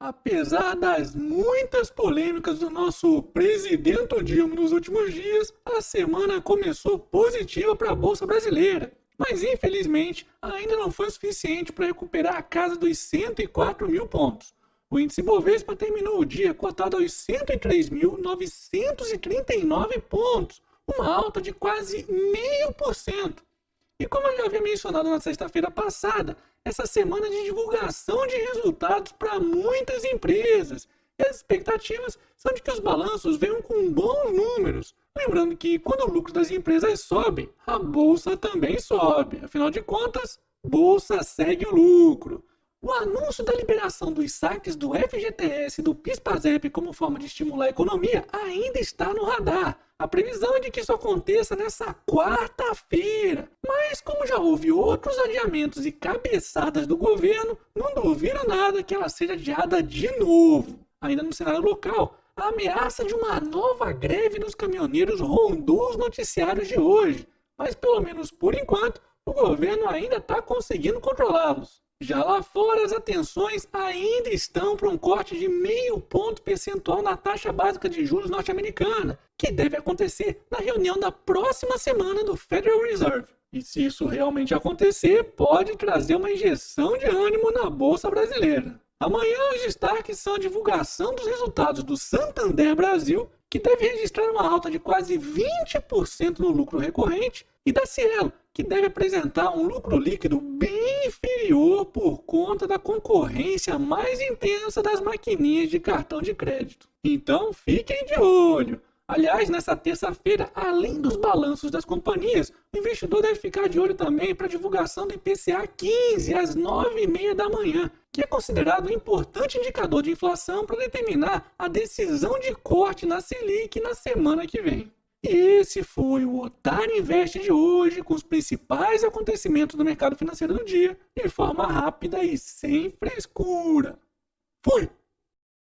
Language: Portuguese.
Apesar das muitas polêmicas do nosso presidente Dilma nos últimos dias, a semana começou positiva para a Bolsa Brasileira. Mas infelizmente ainda não foi suficiente para recuperar a casa dos 104 mil pontos. O índice Bovespa terminou o dia cotado aos 103.939 pontos, uma alta de quase meio por cento. E como eu já havia mencionado na sexta-feira passada, essa semana de divulgação de resultados para muitas empresas. E as expectativas são de que os balanços venham com bons números. Lembrando que quando o lucro das empresas sobe, a bolsa também sobe. Afinal de contas, bolsa segue o lucro. O anúncio da liberação dos saques do FGTS e do PIS/PASEP como forma de estimular a economia ainda está no radar. A previsão é de que isso aconteça nessa quarta-feira. Mas como já houve outros adiamentos e cabeçadas do governo, não duvido nada que ela seja adiada de novo. Ainda no cenário local, a ameaça de uma nova greve dos caminhoneiros rondou os noticiários de hoje. Mas pelo menos por enquanto, o governo ainda está conseguindo controlá-los. Já lá fora, as atenções ainda estão para um corte de meio ponto percentual na taxa básica de juros norte-americana, que deve acontecer na reunião da próxima semana do Federal Reserve. E se isso realmente acontecer, pode trazer uma injeção de ânimo na Bolsa Brasileira. Amanhã os destaques são a divulgação dos resultados do Santander Brasil, que deve registrar uma alta de quase 20% no lucro recorrente, e da Cielo, que deve apresentar um lucro líquido bem por conta da concorrência mais intensa das maquininhas de cartão de crédito. Então fiquem de olho! Aliás, nessa terça-feira, além dos balanços das companhias, o investidor deve ficar de olho também para a divulgação do IPCA 15 às 9h30 da manhã, que é considerado um importante indicador de inflação para determinar a decisão de corte na Selic na semana que vem. Esse foi o Otário Invest de hoje, com os principais acontecimentos do mercado financeiro do dia, de forma rápida e sem frescura. Fui!